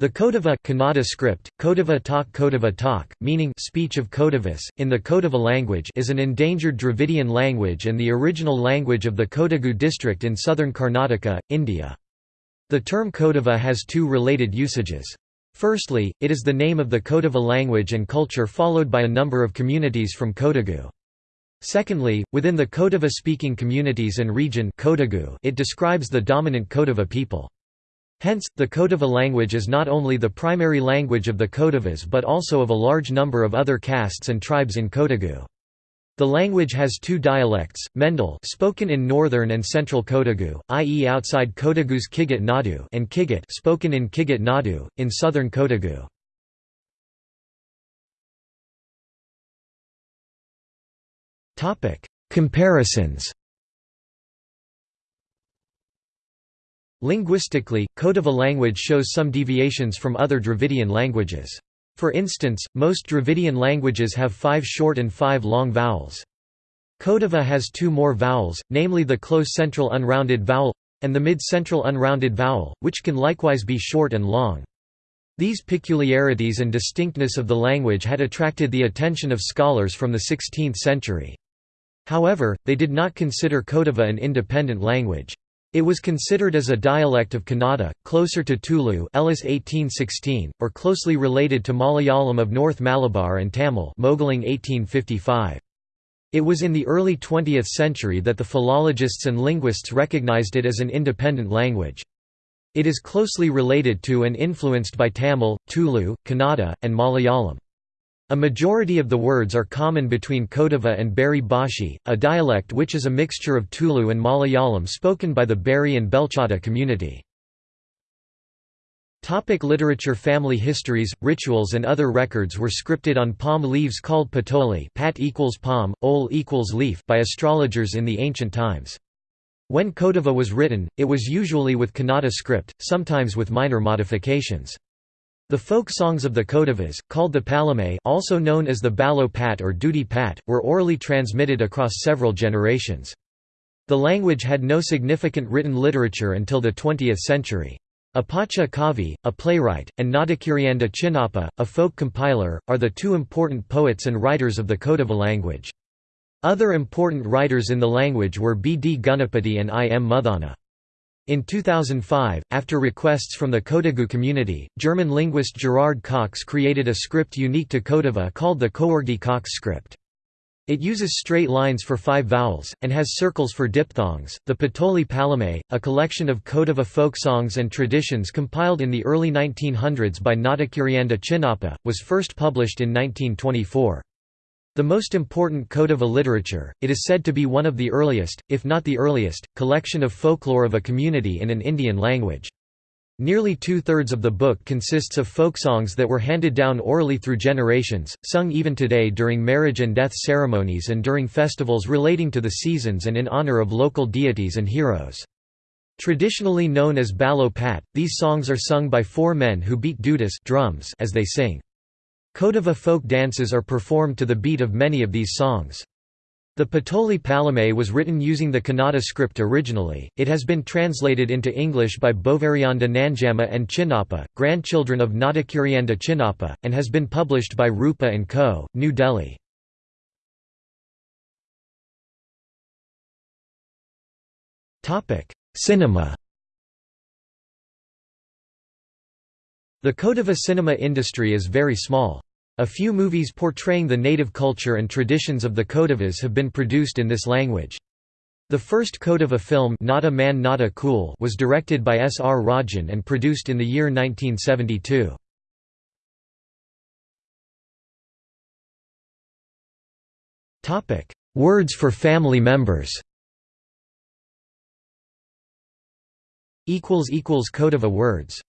The Kodava Kannada script, Kodava talk Kodava talk, meaning speech of Kodavas, in the Kodava language is an endangered Dravidian language and the original language of the Kodagu district in southern Karnataka, India. The term Kodava has two related usages. Firstly, it is the name of the Kodava language and culture followed by a number of communities from Kodagu. Secondly, within the Kodava-speaking communities and region Kodagu, it describes the dominant Kodava people. Hence, the Kodava language is not only the primary language of the Kodavas but also of a large number of other castes and tribes in Kodagu. The language has two dialects, Mendale spoken in northern and central Kodagu, i.e. outside Kodagu's Kiggat Nadu and Kiggat spoken in Kiggat Nadu, in southern Kodagu. Comparisons Linguistically, Kodava language shows some deviations from other Dravidian languages. For instance, most Dravidian languages have five short and five long vowels. Kodava has two more vowels, namely the close central unrounded vowel and the mid-central unrounded vowel, which can likewise be short and long. These peculiarities and distinctness of the language had attracted the attention of scholars from the 16th century. However, they did not consider Kodava an independent language. It was considered as a dialect of Kannada, closer to Tulu Ellis 1816, or closely related to Malayalam of North Malabar and Tamil Moegling 1855. It was in the early 20th century that the philologists and linguists recognized it as an independent language. It is closely related to and influenced by Tamil, Tulu, Kannada, and Malayalam. A majority of the words are common between Kodava and Beri Bhashi, a dialect which is a mixture of Tulu and Malayalam spoken by the Beri and Belchada community. Topic literature Family histories, rituals and other records were scripted on palm leaves called patoli pat equals palm, ol equals leaf by astrologers in the ancient times. When Kodava was written, it was usually with Kannada script, sometimes with minor modifications. The folk songs of the Kodavas, called the Palame also known as the Balo Pat or Duty Pat, were orally transmitted across several generations. The language had no significant written literature until the 20th century. Apacha Kavi, a playwright, and Nadikerianda Chinnappa, a folk compiler, are the two important poets and writers of the Kodava language. Other important writers in the language were B. D. Ganapathy and I. M. Muthanna. In 2005, after requests from the Kodagu community, German linguist Gerard Cox created a script unique to Kodava called the Coorgi Cox script. It uses straight lines for five vowels, and has circles for diphthongs. The Patoli Palame, a collection of Kodava folk songs and traditions compiled in the early 1900s by Nadikerianda Chinnappa, was first published in 1924. The most important Kodava literature, it is said to be one of the earliest, if not the earliest, collection of folklore of a community in an Indian language. Nearly two-thirds of the book consists of folk songs that were handed down orally through generations, sung even today during marriage and death ceremonies and during festivals relating to the seasons and in honor of local deities and heroes. Traditionally known as Balo Pat, these songs are sung by four men who beat dudas drums as they sing. Kodava folk dances are performed to the beat of many of these songs. The Patoli Palame was written using the Kannada script originally, it has been translated into English by Bovarianda Nanjamma and Chinnappa, grandchildren of Nadikerianda Chinnappa, and has been published by Rupa & Co., New Delhi. Cinema The Kodava cinema industry is very small. A few movies portraying the native culture and traditions of the Kodavas have been produced in this language. The first Kodava film Nada Man Nada Cool was directed by S. R. Rajan and produced in the year 1972. Words for family members Kodava words